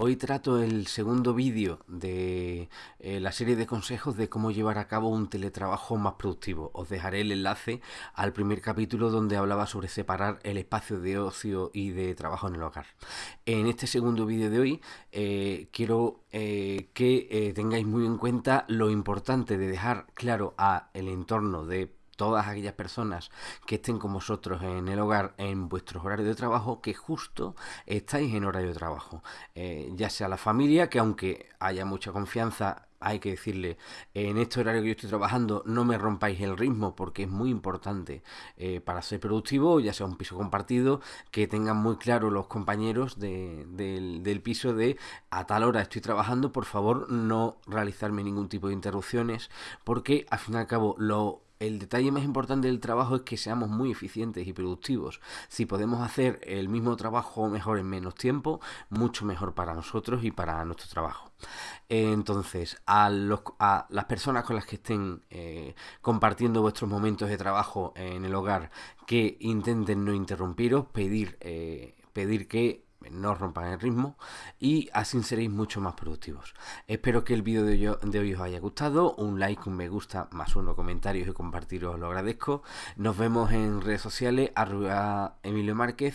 Hoy trato el segundo vídeo de eh, la serie de consejos de cómo llevar a cabo un teletrabajo más productivo. Os dejaré el enlace al primer capítulo donde hablaba sobre separar el espacio de ocio y de trabajo en el hogar. En este segundo vídeo de hoy eh, quiero eh, que tengáis muy en cuenta lo importante de dejar claro a entorno de todas aquellas personas que estén con vosotros en el hogar en vuestros horarios de trabajo que justo estáis en horario de trabajo. Eh, ya sea la familia, que aunque haya mucha confianza, hay que decirle, en este horario que yo estoy trabajando no me rompáis el ritmo porque es muy importante eh, para ser productivo, ya sea un piso compartido, que tengan muy claro los compañeros del, del, piso de a tal hora estoy trabajando, por favor no realizarme ningún tipo de interrupciones porque al fin y al cabo lo el detalle más importante del trabajo es que seamos muy eficientes y productivos. Si podemos hacer el mismo trabajo mejor en menos tiempo, mucho mejor para nosotros y para nuestro trabajo. Entonces, a, las personas con las que estén eh, compartiendo vuestros momentos de trabajo en el hogar, que intenten no interrumpiros, pedir, eh, pedir que no rompan el ritmo y así seréis mucho más productivos. Espero que el vídeo de hoy os haya gustado, un like, un me gusta, más uno comentarios y compartiros lo agradezco. Nos vemos en redes sociales, arroba Emilio Márquez